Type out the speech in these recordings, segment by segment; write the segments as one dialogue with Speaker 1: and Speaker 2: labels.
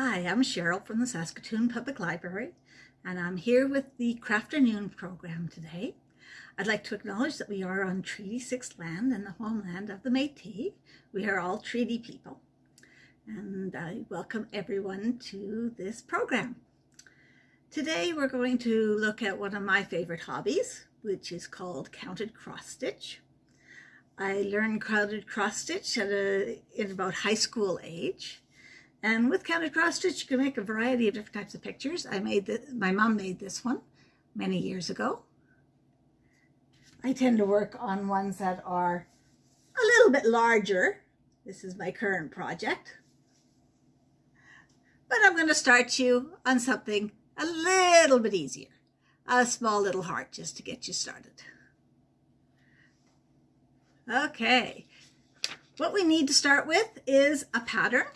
Speaker 1: Hi, I'm Cheryl from the Saskatoon Public Library, and I'm here with the Crafternoon program today. I'd like to acknowledge that we are on Treaty 6 land and the homeland of the Métis. We are all treaty people, and I welcome everyone to this program. Today we're going to look at one of my favorite hobbies, which is called counted cross stitch. I learned counted cross stitch at a, in about high school age and with counted cross stitch, you can make a variety of different types of pictures. I made the, my mom made this one many years ago. I tend to work on ones that are a little bit larger. This is my current project. But I'm going to start you on something a little bit easier. A small little heart just to get you started. Okay, what we need to start with is a pattern.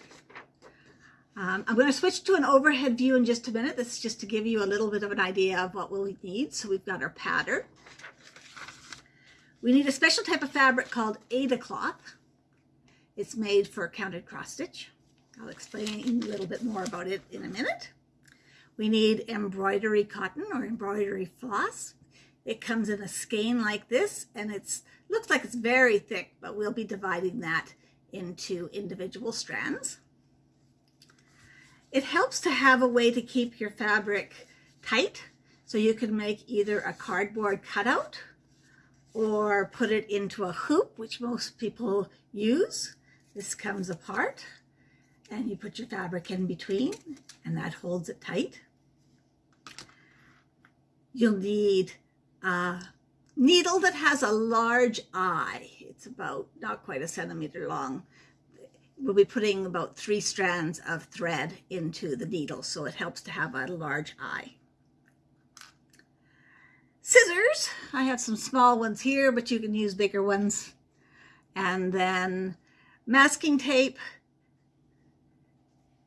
Speaker 1: Um, I'm going to switch to an overhead view in just a minute. This is just to give you a little bit of an idea of what we'll need. So we've got our pattern. We need a special type of fabric called Aida cloth. It's made for counted cross stitch. I'll explain a little bit more about it in a minute. We need embroidery cotton or embroidery floss. It comes in a skein like this and it looks like it's very thick, but we'll be dividing that into individual strands. It helps to have a way to keep your fabric tight. So you can make either a cardboard cutout or put it into a hoop, which most people use. This comes apart and you put your fabric in between and that holds it tight. You'll need a needle that has a large eye. It's about not quite a centimeter long we'll be putting about three strands of thread into the needle, so it helps to have a large eye. Scissors, I have some small ones here, but you can use bigger ones. And then masking tape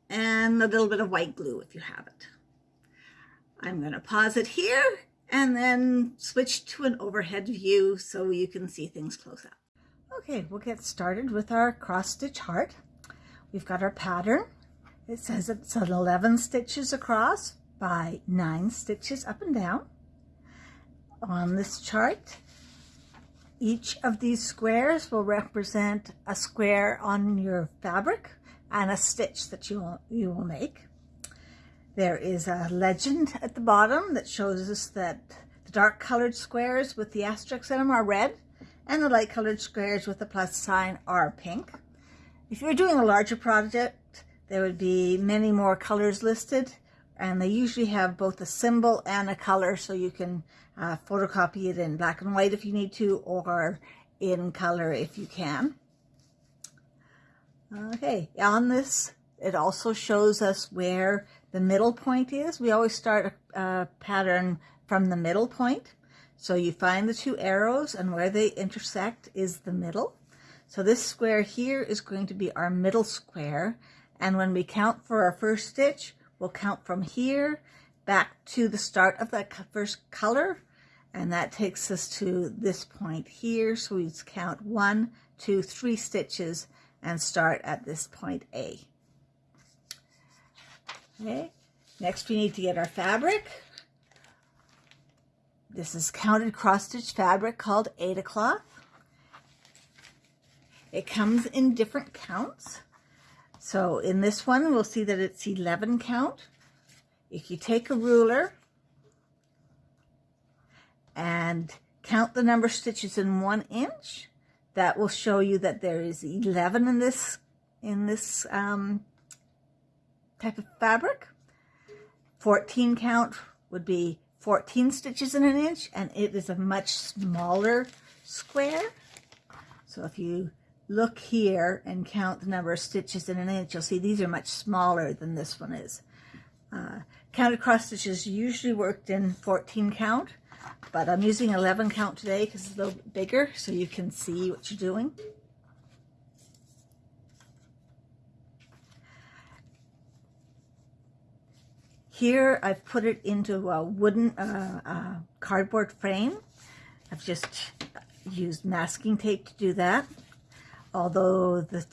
Speaker 1: and a little bit of white glue if you have it. I'm going to pause it here and then switch to an overhead view so you can see things close up. Okay, we'll get started with our cross stitch heart. We've got our pattern. It says it's 11 stitches across by 9 stitches up and down. On this chart, each of these squares will represent a square on your fabric and a stitch that you will, you will make. There is a legend at the bottom that shows us that the dark colored squares with the asterisks in them are red and the light colored squares with the plus sign are pink. If you're doing a larger project, there would be many more colors listed and they usually have both a symbol and a color so you can uh, photocopy it in black and white if you need to or in color if you can. Okay, on this it also shows us where the middle point is. We always start a, a pattern from the middle point. So you find the two arrows and where they intersect is the middle. So this square here is going to be our middle square. And when we count for our first stitch, we'll count from here back to the start of that first color. And that takes us to this point here. So we count one, two, three stitches and start at this point A. Okay, next we need to get our fabric. This is counted cross stitch fabric called Aida cloth. It comes in different counts. So in this one, we'll see that it's 11 count. If you take a ruler and count the number of stitches in one inch, that will show you that there is 11 in this, in this um, type of fabric. 14 count would be 14 stitches in an inch, and it is a much smaller square. So if you look here and count the number of stitches in an inch, you'll see these are much smaller than this one is. Uh, counted cross stitches usually worked in 14 count, but I'm using 11 count today because it's a little bigger so you can see what you're doing. Here I've put it into a wooden uh, uh, cardboard frame. I've just used masking tape to do that although the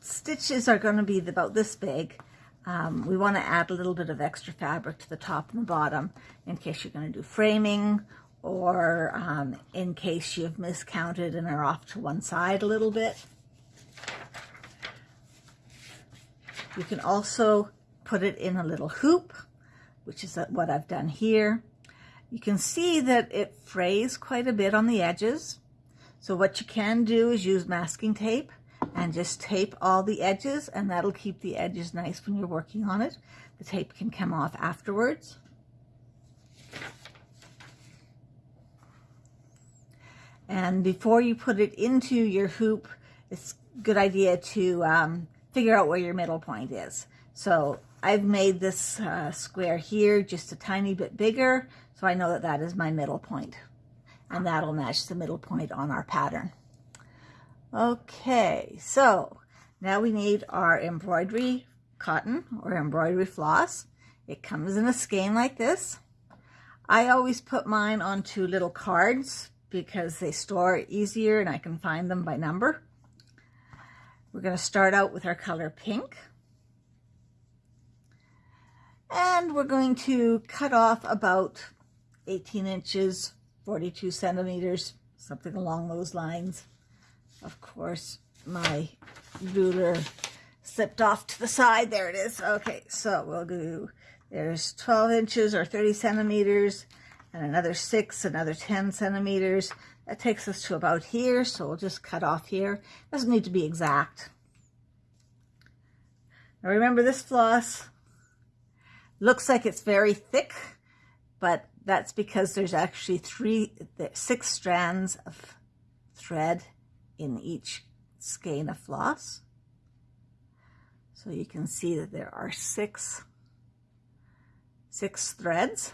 Speaker 1: stitches are going to be about this big, um, we want to add a little bit of extra fabric to the top and the bottom in case you're going to do framing or um, in case you've miscounted and are off to one side a little bit. You can also put it in a little hoop, which is what I've done here. You can see that it frays quite a bit on the edges. So what you can do is use masking tape and just tape all the edges and that'll keep the edges nice when you're working on it. The tape can come off afterwards. And before you put it into your hoop, it's a good idea to um, figure out where your middle point is. So I've made this uh, square here just a tiny bit bigger, so I know that that is my middle point. And that'll match the middle point on our pattern. Okay, so now we need our embroidery cotton or embroidery floss. It comes in a skein like this. I always put mine onto little cards because they store easier and I can find them by number. We're going to start out with our color pink. And we're going to cut off about 18 inches, 42 centimeters, something along those lines. Of course, my ruler slipped off to the side. There it is. Okay, so we'll do, there's 12 inches or 30 centimeters and another six, another 10 centimeters. That takes us to about here, so we'll just cut off here. Doesn't need to be exact. Now remember this floss looks like it's very thick, but that's because there's actually three, six strands of thread in each skein of floss. So you can see that there are six, six threads.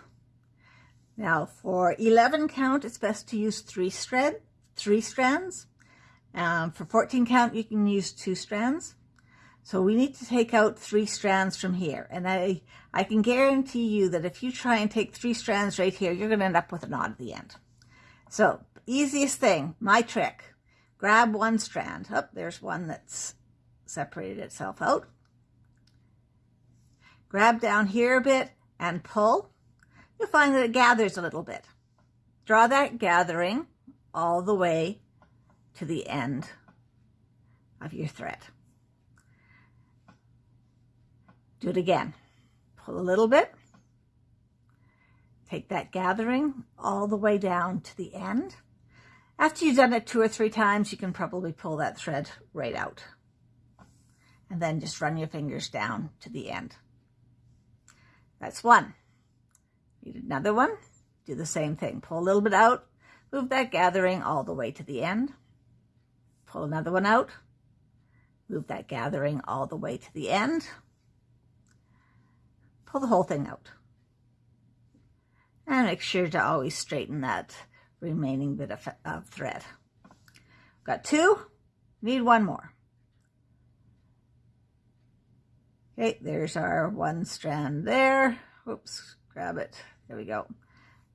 Speaker 1: Now for 11 count, it's best to use three thread, three strands. Um, for 14 count, you can use two strands. So we need to take out three strands from here. And I, I can guarantee you that if you try and take three strands right here, you're going to end up with a knot at the end. So easiest thing, my trick, grab one strand. Oh, there's one that's separated itself out. Grab down here a bit and pull. You'll find that it gathers a little bit. Draw that gathering all the way to the end of your thread. Do it again. Pull a little bit. Take that gathering all the way down to the end. After you've done it two or three times, you can probably pull that thread right out. And then just run your fingers down to the end. That's one. Need another one. Do the same thing. Pull a little bit out. Move that gathering all the way to the end. Pull another one out. Move that gathering all the way to the end. Pull the whole thing out. And make sure to always straighten that remaining bit of, of thread. Got two, need one more. Okay, there's our one strand there. Oops, grab it. There we go.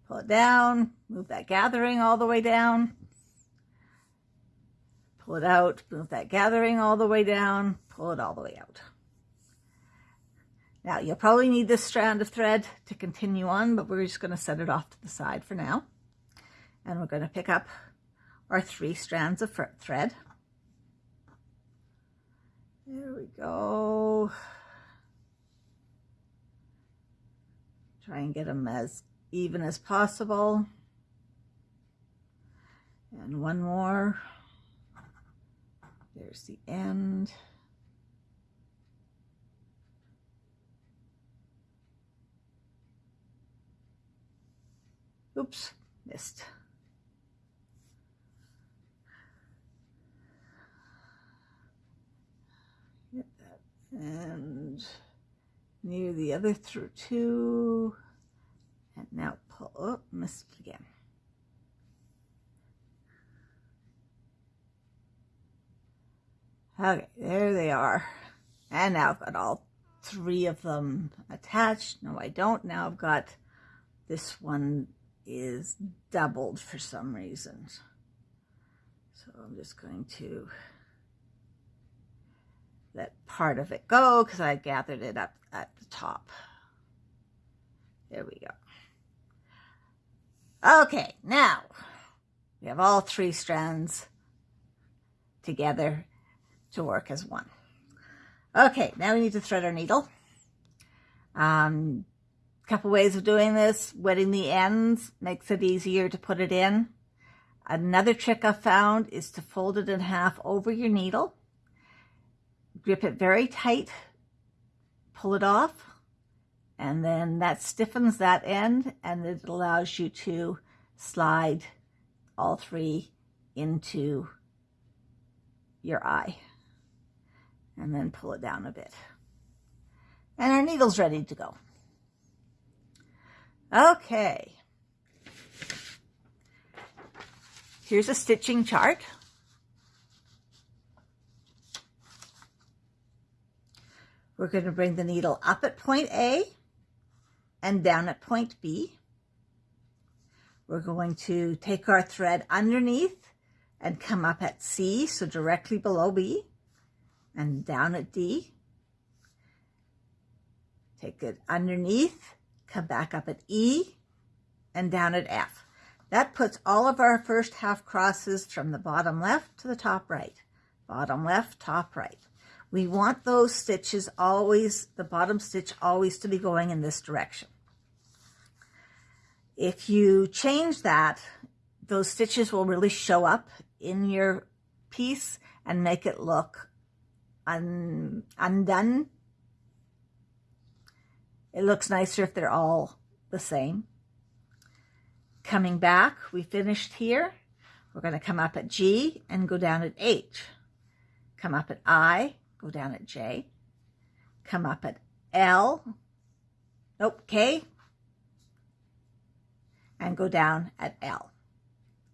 Speaker 1: Pull it down, move that gathering all the way down. Pull it out, move that gathering all the way down, pull it all the way out. Now, you'll probably need this strand of thread to continue on, but we're just going to set it off to the side for now and we're going to pick up our three strands of thread. There we go. Try and get them as even as possible. And one more. There's the end. Oops, missed. and near the other through two and now pull oh missed again. Okay there they are. And now I've got all three of them attached. No I don't. Now I've got this one is doubled for some reasons. so I'm just going to let part of it go because I gathered it up at the top. There we go. Okay, now we have all three strands together to work as one. Okay, now we need to thread our needle. Um, couple ways of doing this. Wetting the ends makes it easier to put it in. Another trick I've found is to fold it in half over your needle. Grip it very tight, pull it off, and then that stiffens that end and it allows you to slide all three into your eye and then pull it down a bit. And our needle's ready to go. Okay. Here's a stitching chart. We're going to bring the needle up at point A and down at point B. We're going to take our thread underneath and come up at C, so directly below B, and down at D. Take it underneath, come back up at E, and down at F. That puts all of our first half crosses from the bottom left to the top right. Bottom left, top right. We want those stitches always, the bottom stitch always to be going in this direction. If you change that, those stitches will really show up in your piece and make it look un undone. It looks nicer if they're all the same. Coming back, we finished here. We're going to come up at G and go down at H. Come up at I, go down at J. Come up at L, nope, K, and go down at L.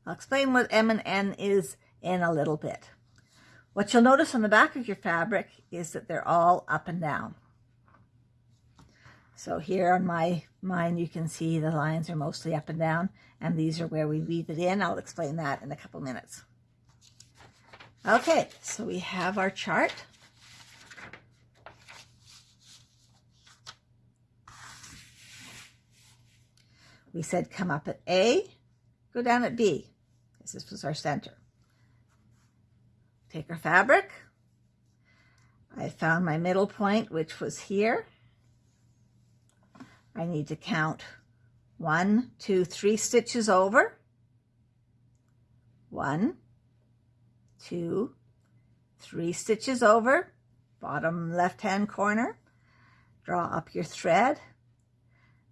Speaker 1: I'll explain what M and N is in a little bit. What you'll notice on the back of your fabric is that they're all up and down. So here on my mine, you can see the lines are mostly up and down, and these are where we weave it in. I'll explain that in a couple minutes. Okay, so we have our chart. We said come up at A, go down at B, because this was our center. Take our fabric. I found my middle point, which was here. I need to count one, two, three stitches over. One, two, three stitches over, bottom left-hand corner. Draw up your thread.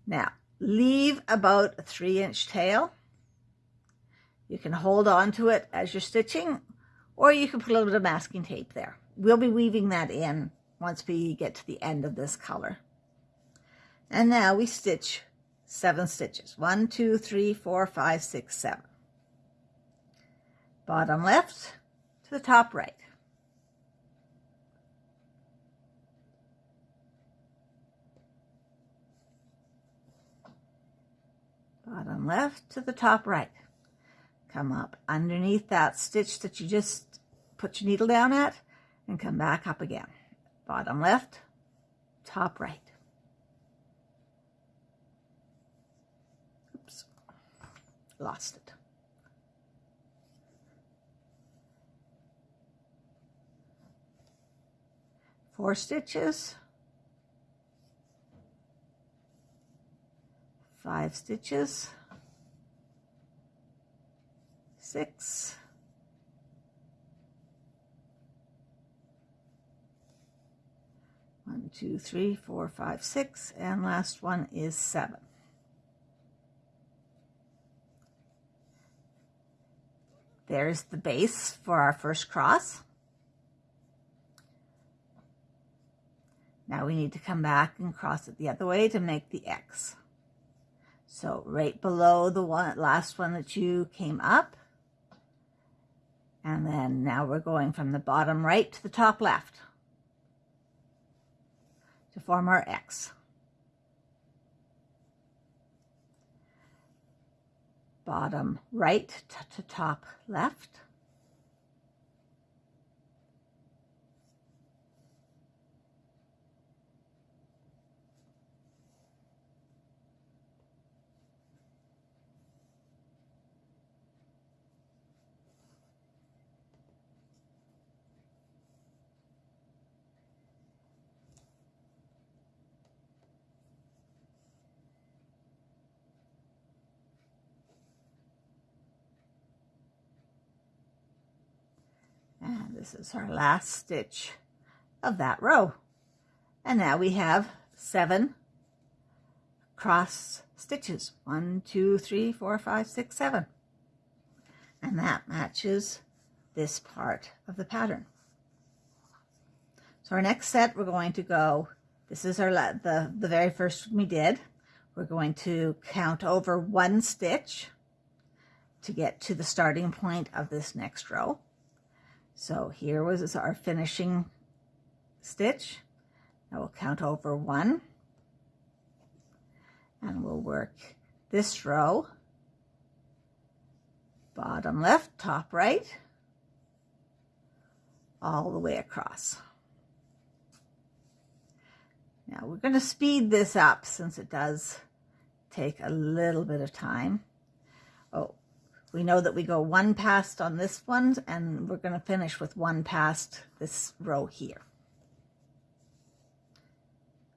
Speaker 1: Now, leave about a three inch tail. You can hold on to it as you're stitching, or you can put a little bit of masking tape there. We'll be weaving that in once we get to the end of this color. And now we stitch seven stitches. One, two, three, four, five, six, seven. Bottom left to the top right. bottom left to the top right. Come up underneath that stitch that you just put your needle down at and come back up again. Bottom left, top right. Oops, lost it. Four stitches. five stitches, six, one, two, three, four, five, six, and last one is seven. There's the base for our first cross. Now we need to come back and cross it the other way to make the X. So right below the one last one that you came up. And then now we're going from the bottom right to the top left to form our X. Bottom right to top left. This is our last stitch of that row. And now we have seven cross stitches. One, two, three, four, five, six, seven. And that matches this part of the pattern. So our next set, we're going to go, this is our the, the very first we did. We're going to count over one stitch to get to the starting point of this next row. So here was our finishing stitch. Now we'll count over one and we'll work this row, bottom left, top right, all the way across. Now we're going to speed this up since it does take a little bit of time. We know that we go one past on this one and we're going to finish with one past this row here.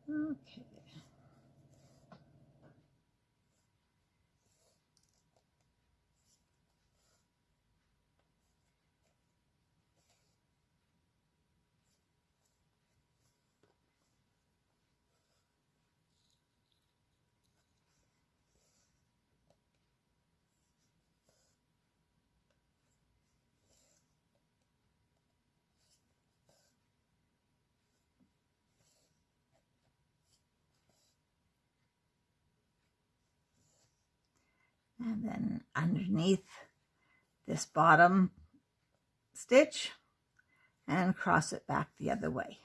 Speaker 1: Okay. And then underneath this bottom stitch and cross it back the other way.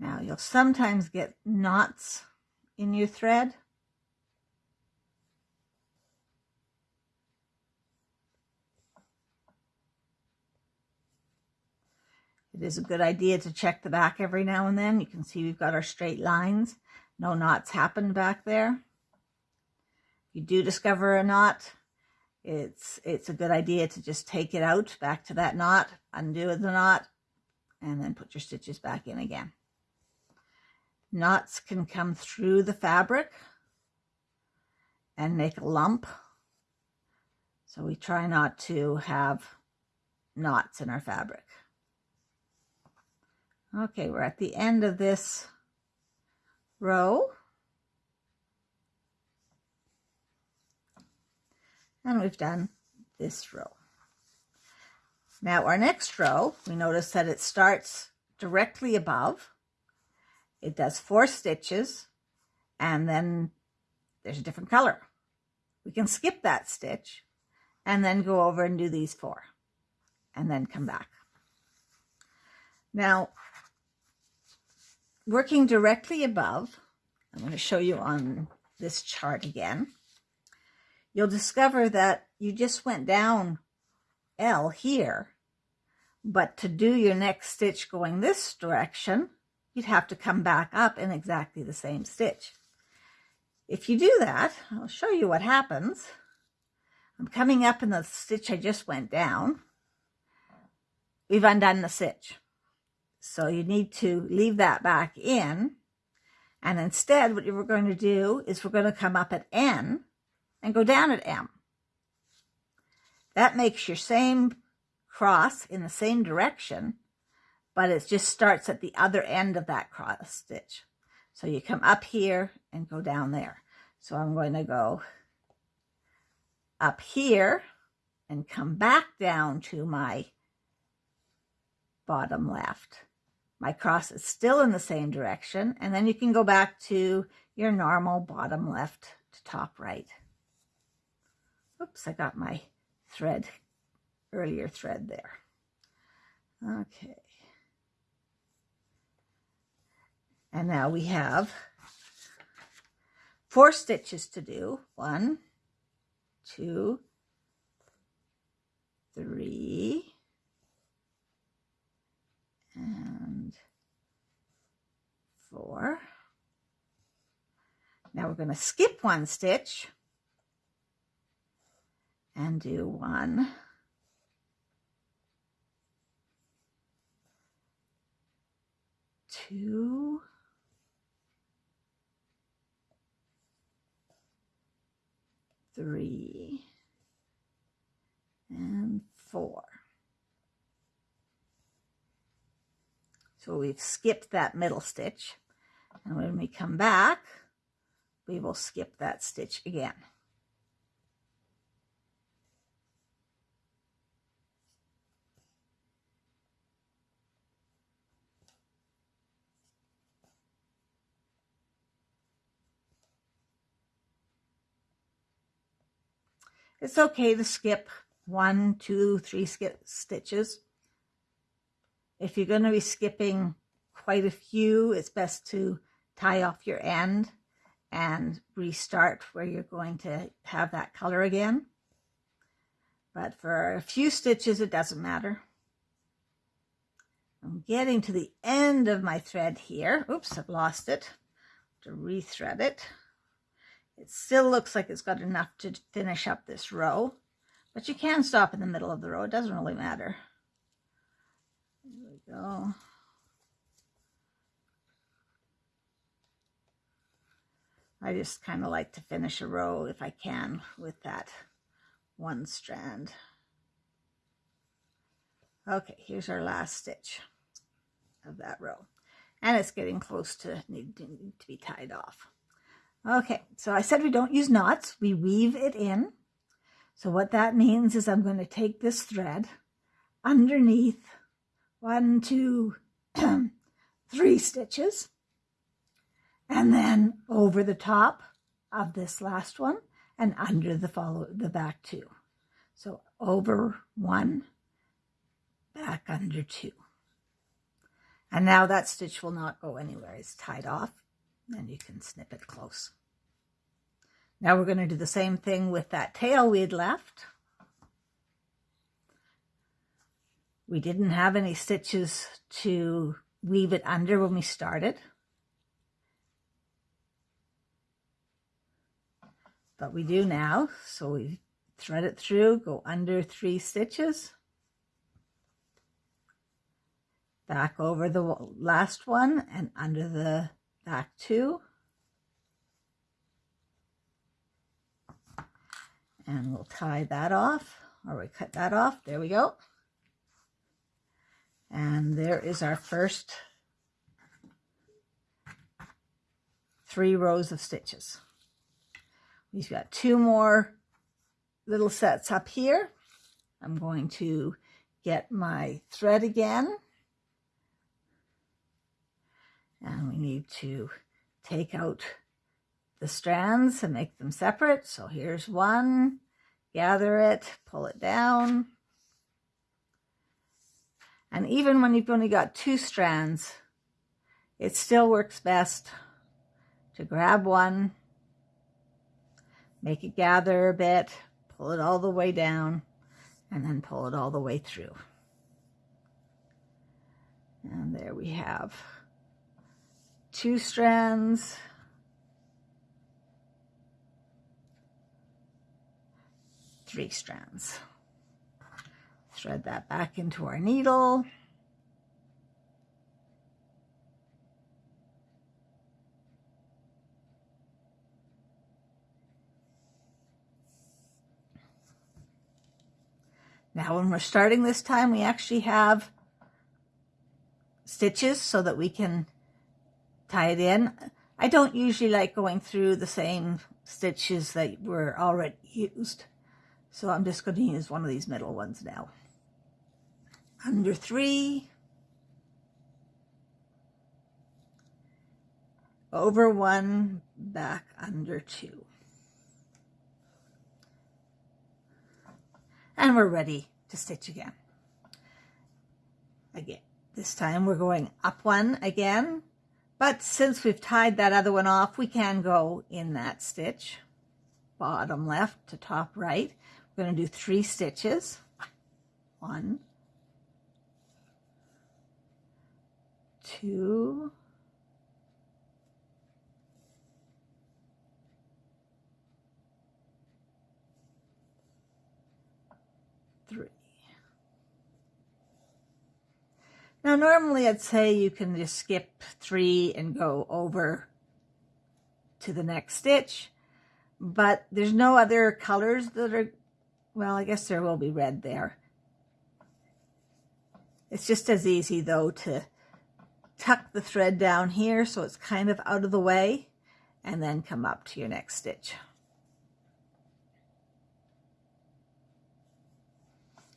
Speaker 1: Now you'll sometimes get knots in your thread It is a good idea to check the back every now and then. You can see we've got our straight lines. No knots happened back there. If you do discover a knot, it's, it's a good idea to just take it out back to that knot, undo the knot, and then put your stitches back in again. Knots can come through the fabric and make a lump. So we try not to have knots in our fabric. Okay, we're at the end of this row. And we've done this row. Now our next row, we notice that it starts directly above. It does four stitches and then there's a different color. We can skip that stitch and then go over and do these four and then come back. Now, working directly above, I'm going to show you on this chart again, you'll discover that you just went down L here, but to do your next stitch going this direction, you'd have to come back up in exactly the same stitch. If you do that, I'll show you what happens. I'm coming up in the stitch I just went down. We've undone the stitch. So you need to leave that back in. And instead, what we're going to do is we're going to come up at N and go down at M. That makes your same cross in the same direction, but it just starts at the other end of that cross stitch. So you come up here and go down there. So I'm going to go up here and come back down to my bottom left. My cross is still in the same direction. And then you can go back to your normal bottom left to top right. Oops, I got my thread, earlier thread there. Okay. And now we have four stitches to do. One, two, three, and four. Now we're going to skip one stitch and do one, two, three, and four. So we've skipped that middle stitch. And when we come back, we will skip that stitch again. It's okay to skip one, two, three skip stitches. If you're going to be skipping quite a few, it's best to tie off your end and restart where you're going to have that color again. But for a few stitches, it doesn't matter. I'm getting to the end of my thread here. Oops, I've lost it. To rethread it. It still looks like it's got enough to finish up this row, but you can stop in the middle of the row. It doesn't really matter. Go. I just kind of like to finish a row if I can with that one strand. Okay, here's our last stitch of that row. And it's getting close to needing to be tied off. Okay, so I said we don't use knots, we weave it in. So what that means is I'm going to take this thread underneath one, two, three stitches, and then over the top of this last one and under the follow the back two. So over one, back under two. And now that stitch will not go anywhere. It's tied off and you can snip it close. Now we're going to do the same thing with that tail we had left. We didn't have any stitches to weave it under when we started. But we do now, so we thread it through, go under three stitches, back over the last one and under the back two. And we'll tie that off, or we cut that off. There we go. And there is our first three rows of stitches. We've got two more little sets up here. I'm going to get my thread again and we need to take out the strands and make them separate. So here's one, gather it, pull it down. And even when you've only got two strands, it still works best to grab one, make it gather a bit, pull it all the way down, and then pull it all the way through. And there we have two strands, three strands. Thread that back into our needle. Now when we're starting this time, we actually have stitches so that we can tie it in. I don't usually like going through the same stitches that were already used. So I'm just going to use one of these middle ones now. Under three. Over one, back under two. And we're ready to stitch again. Again, this time we're going up one again but since we've tied that other one off, we can go in that stitch, bottom left to top right. We're going to do three stitches. One, two, three. Now, normally I'd say you can just skip three and go over to the next stitch, but there's no other colors that are, well, I guess there will be red there. It's just as easy though to tuck the thread down here so it's kind of out of the way and then come up to your next stitch.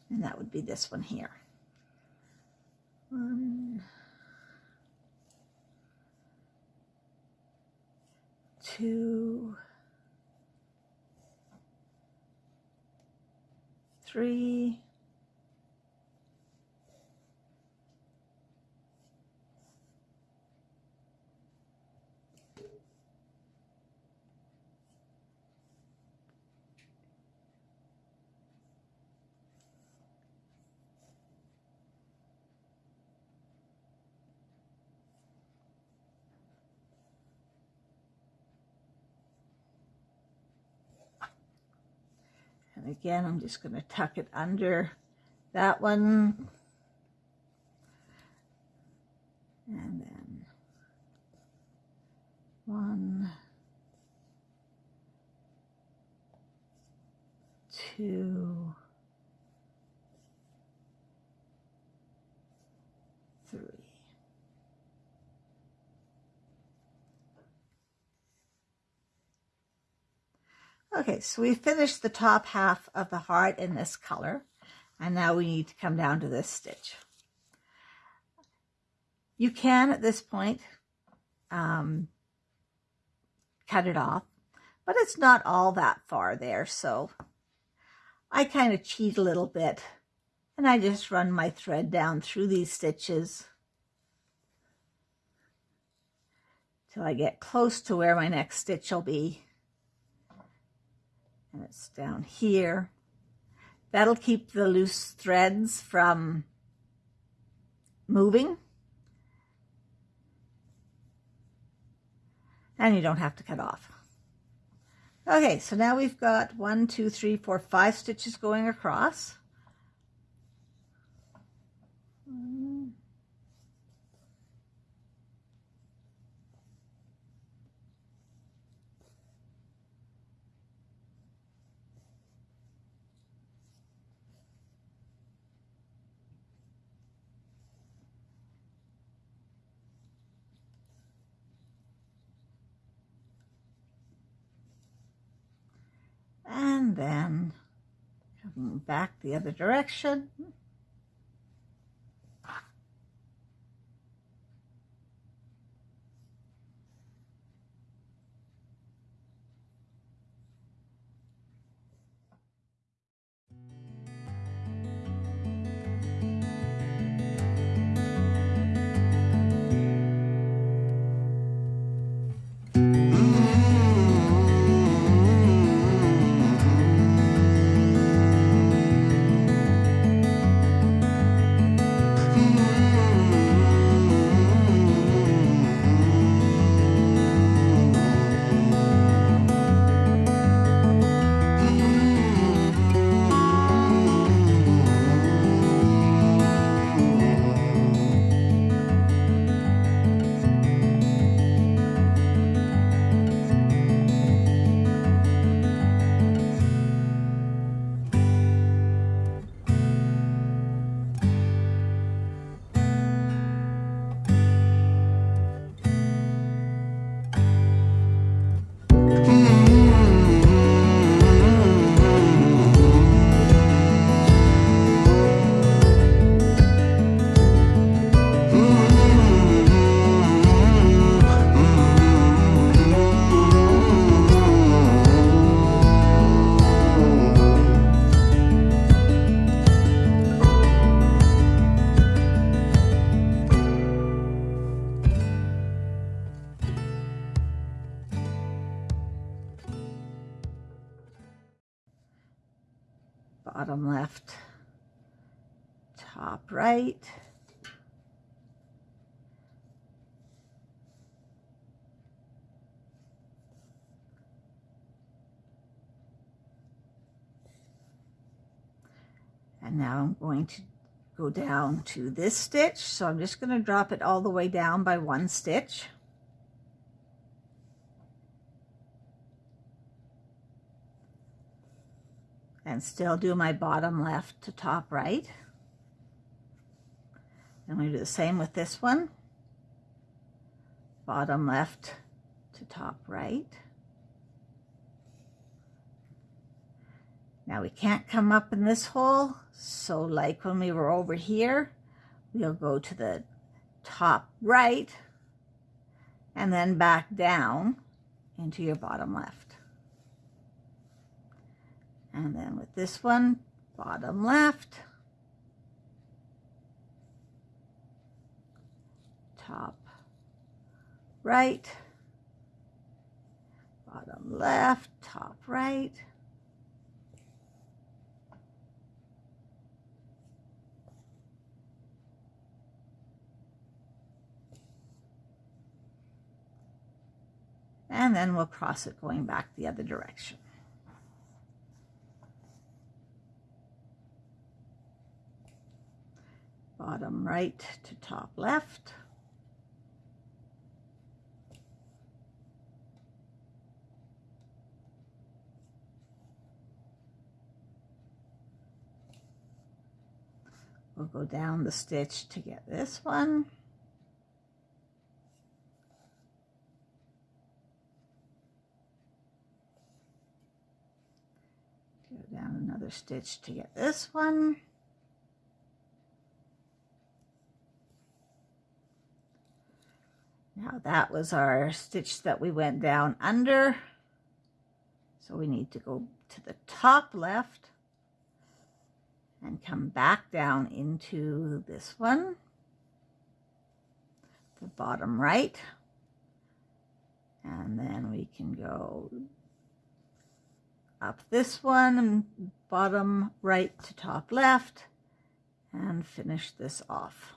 Speaker 1: And that would be this one here. One, two, three, And again, I'm just going to tuck it under that one. And then one, two, three. Okay, so we finished the top half of the heart in this color, and now we need to come down to this stitch. You can, at this point, um, cut it off, but it's not all that far there, so I kind of cheat a little bit, and I just run my thread down through these stitches till I get close to where my next stitch will be and it's down here. That'll keep the loose threads from moving. And you don't have to cut off. Okay, so now we've got one, two, three, four, five stitches going across. And then back the other direction. Right. And now I'm going to go down to this stitch. So I'm just going to drop it all the way down by one stitch. and still do my bottom left to top right. I'm going to do the same with this one. bottom left to top right. Now we can't come up in this hole, so like when we were over here, we'll go to the top right and then back down into your bottom left. And then with this one, bottom left, top right, bottom left, top right, and then we'll cross it going back the other direction. Bottom right to top left. We'll go down the stitch to get this one. Go down another stitch to get this one. Now that was our stitch that we went down under. So we need to go to the top left and come back down into this one, the bottom right, and then we can go up this one bottom right to top left and finish this off.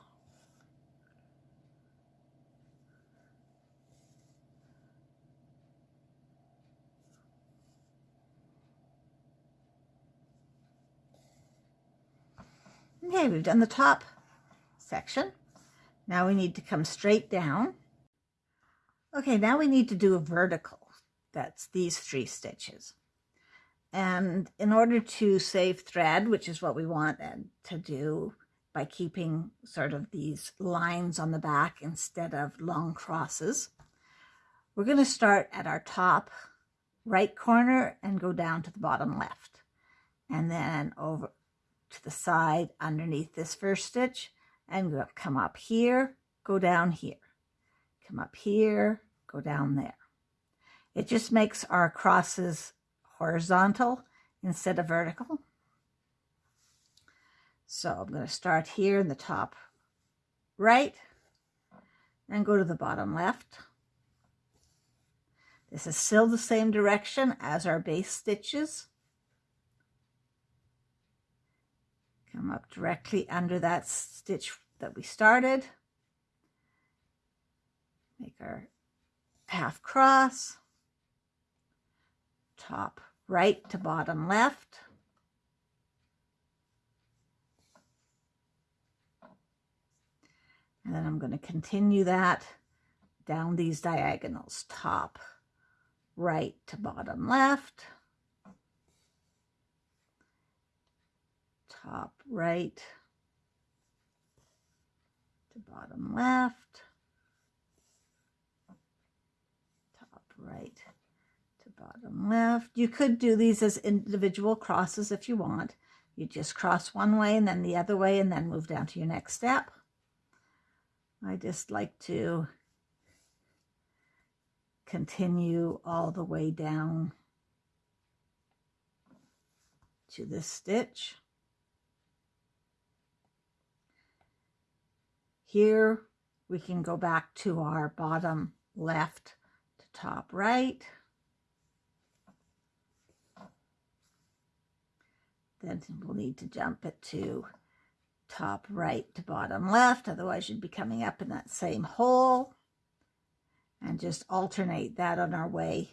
Speaker 1: Okay, we've done the top section. Now we need to come straight down. Okay, now we need to do a vertical. That's these three stitches. And in order to save thread, which is what we want to do by keeping sort of these lines on the back instead of long crosses, we're going to start at our top right corner and go down to the bottom left. And then over to the side underneath this first stitch and come up here, go down here, come up here, go down there. It just makes our crosses horizontal instead of vertical. So I'm going to start here in the top right and go to the bottom left. This is still the same direction as our base stitches. Come up directly under that stitch that we started. Make our half cross. Top right to bottom left. And then I'm going to continue that down these diagonals top right to bottom left top right to bottom left, top right to bottom left. You could do these as individual crosses if you want. You just cross one way and then the other way and then move down to your next step. I just like to continue all the way down to this stitch. Here we can go back to our bottom left to top right. Then we'll need to jump it to top right to bottom left, otherwise you'd be coming up in that same hole. And just alternate that on our way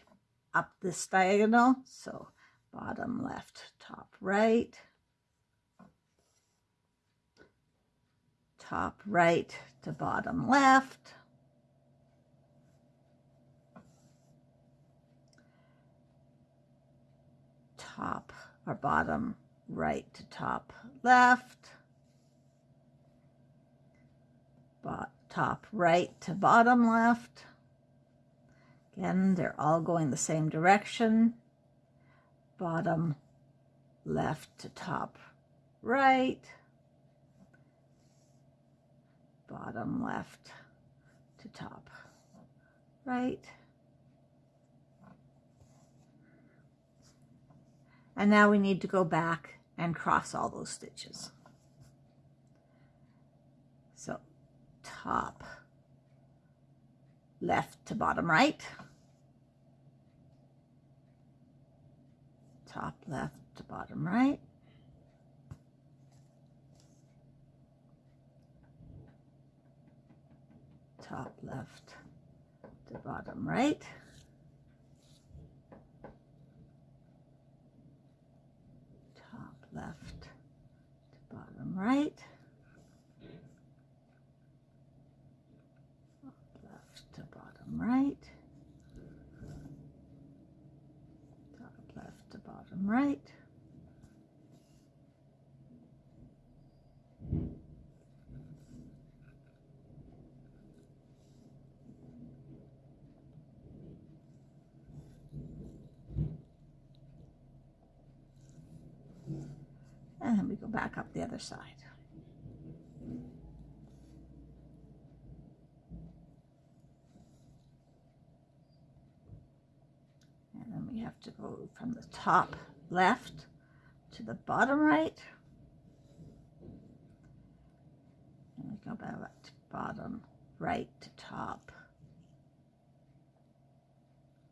Speaker 1: up this diagonal. So bottom left, top right. Top right to bottom left. Top or bottom right to top left. Top right to bottom left. Again, they're all going the same direction. Bottom left to top right. Bottom left to top right. And now we need to go back and cross all those stitches. So top left to bottom right. Top left to bottom right. Top left to bottom right. Top left to bottom right. Top left to bottom right. Top left to bottom right. And then we go back up the other side. And then we have to go from the top left to the bottom right. And we go back to bottom right to top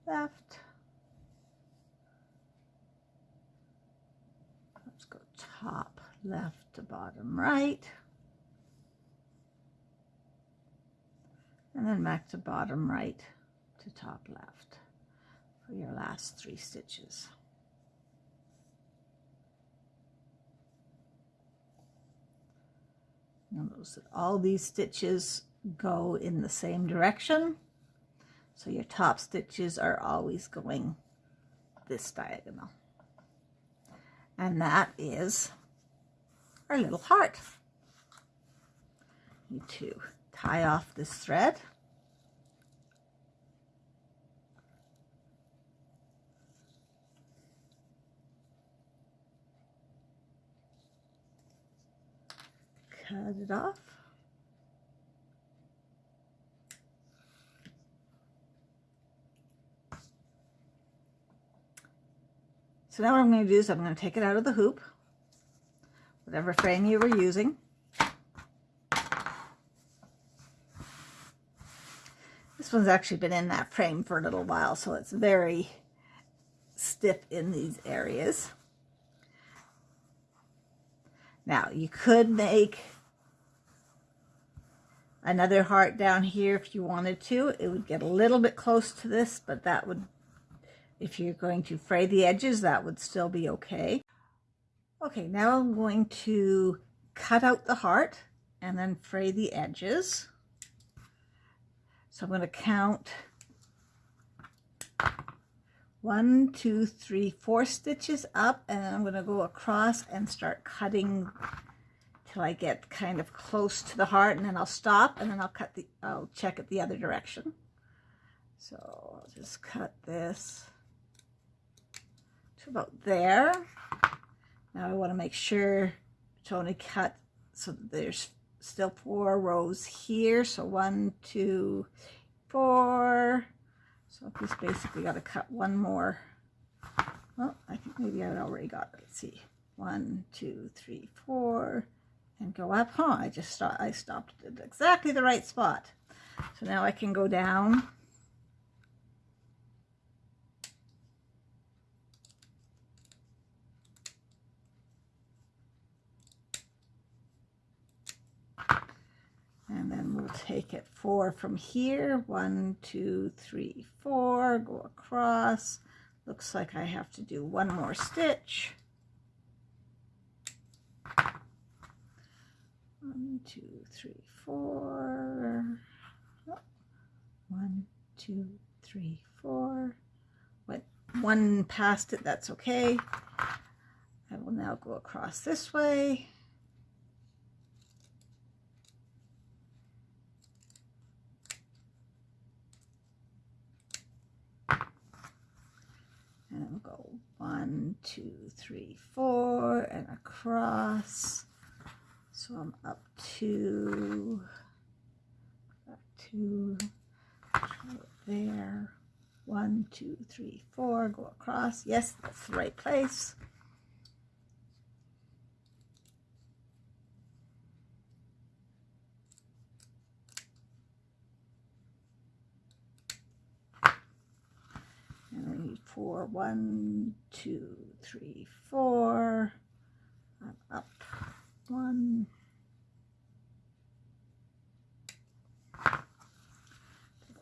Speaker 1: left. Top left to bottom right. And then back to bottom right to top left for your last three stitches. Notice that all these stitches go in the same direction. So your top stitches are always going this diagonal and that is our little heart. Need to tie off this thread. Cut it off. So now what I'm going to do is I'm going to take it out of the hoop, whatever frame you were using. This one's actually been in that frame for a little while, so it's very stiff in these areas. Now, you could make another heart down here if you wanted to. It would get a little bit close to this, but that would if you're going to fray the edges, that would still be okay. Okay, now I'm going to cut out the heart and then fray the edges. So I'm going to count one, two, three, four stitches up, and I'm going to go across and start cutting till I get kind of close to the heart, and then I'll stop, and then I'll cut the, I'll check it the other direction. So I'll just cut this to about there. Now I want to make sure to only cut so there's still four rows here. So one, two, four. So I've just basically got to cut one more. Well, I think maybe I already got it. Let's see. One, two, three, four, and go up. Huh, I just stopped, I stopped at exactly the right spot. So now I can go down and then we'll take it four from here. One two three four go across. Looks like I have to do one more stitch. One two three four. One two three four. Went one past it that's okay. I will now go across this way two, three, four, and across. So I'm up to, up to there. One, two, three, four, go across. Yes, that's the right place. Four. One, two, three, four. I'm up. One.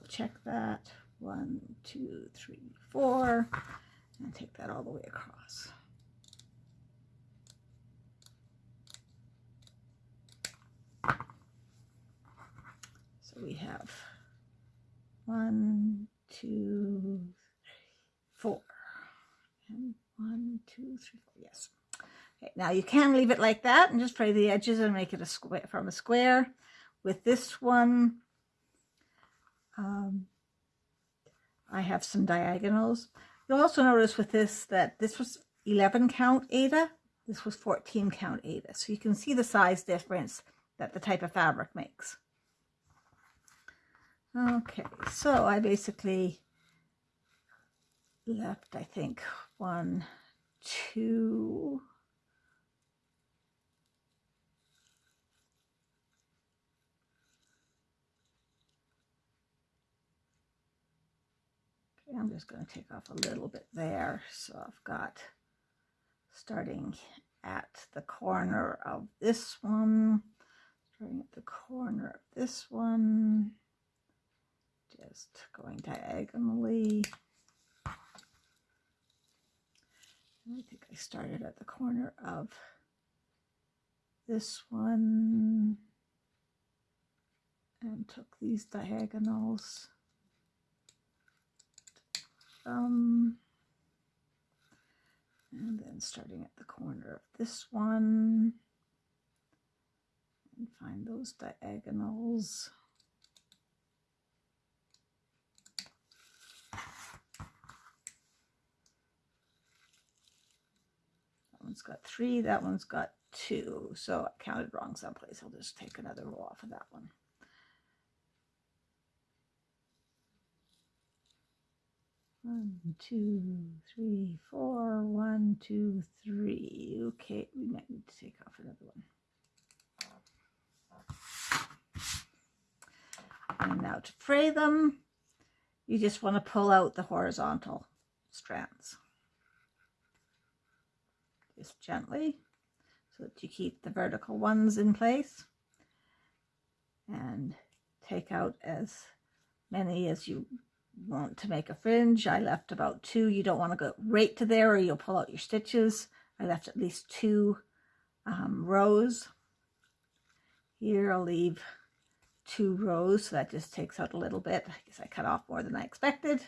Speaker 1: Check that. One, two, three, four. And take that all the way across. So we have one, two, four. And one, two, three, four. Yes. Okay, now you can leave it like that and just fray the edges and make it a square from a square. With this one, um, I have some diagonals. You'll also notice with this that this was 11 count Aida. This was 14 count Aida. So you can see the size difference that the type of fabric makes. Okay, so I basically left, I think, one, two, okay, I'm just going to take off a little bit there. So I've got starting at the corner of this one, starting at the corner of this one, just going diagonally. I think I started at the corner of this one and took these diagonals. Um, and then starting at the corner of this one and find those diagonals. One's got three, that one's got two. So I counted wrong someplace. I'll just take another row off of that one. One, two, three, four, one, two, three. Okay, we might need to take off another one. And now to fray them, you just want to pull out the horizontal strands just gently so that you keep the vertical ones in place and take out as many as you want to make a fringe. I left about two. You don't want to go right to there or you'll pull out your stitches. I left at least two um, rows. Here I'll leave two rows, so that just takes out a little bit. I guess I cut off more than I expected.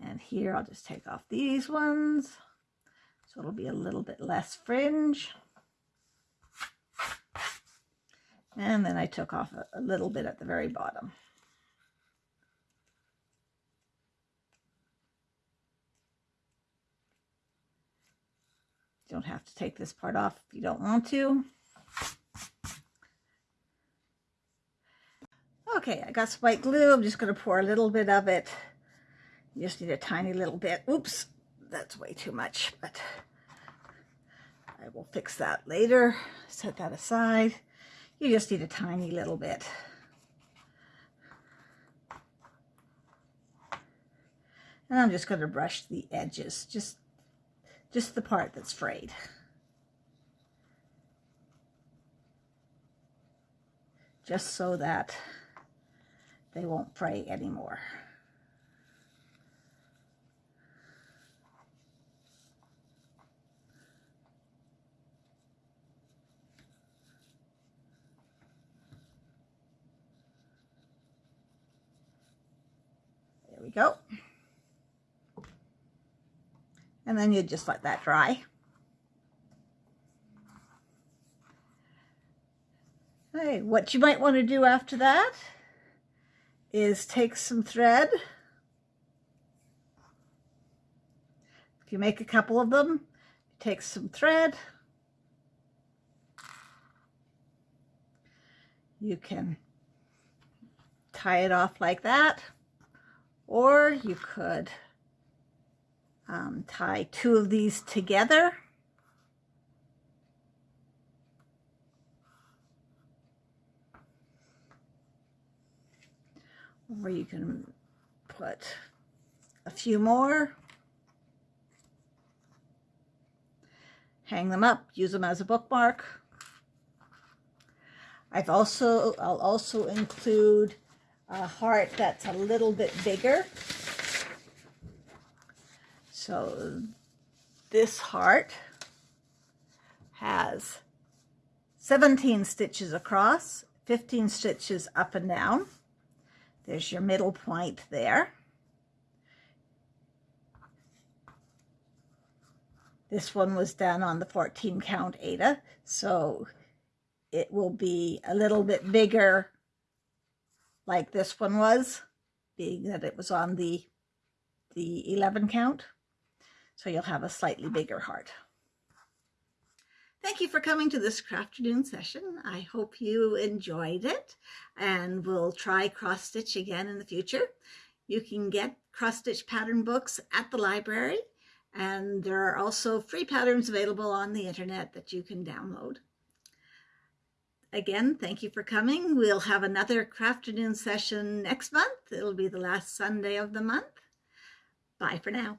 Speaker 1: And here I'll just take off these ones. So it'll be a little bit less fringe. And then I took off a, a little bit at the very bottom. You don't have to take this part off if you don't want to. Okay, I got some white glue. I'm just going to pour a little bit of it. You just need a tiny little bit. Oops, that's way too much, but I will fix that later. Set that aside. You just need a tiny little bit. And I'm just going to brush the edges, just, just the part that's frayed. Just so that they won't fray anymore. We go. And then you just let that dry. Hey, what you might want to do after that is take some thread. If you make a couple of them, Take some thread. You can tie it off like that, or you could um, tie two of these together. Or you can put a few more. Hang them up, use them as a bookmark. I've also, I'll also include a heart that's a little bit bigger. So this heart has 17 stitches across, 15 stitches up and down. There's your middle point there. This one was done on the 14 count Aida, so it will be a little bit bigger like this one was, being that it was on the, the 11 count. So you'll have a slightly bigger heart. Thank you for coming to this afternoon session. I hope you enjoyed it and we'll try cross stitch again in the future. You can get cross stitch pattern books at the library and there are also free patterns available on the internet that you can download. Again, thank you for coming. We'll have another Crafternoon session next month. It'll be the last Sunday of the month. Bye for now.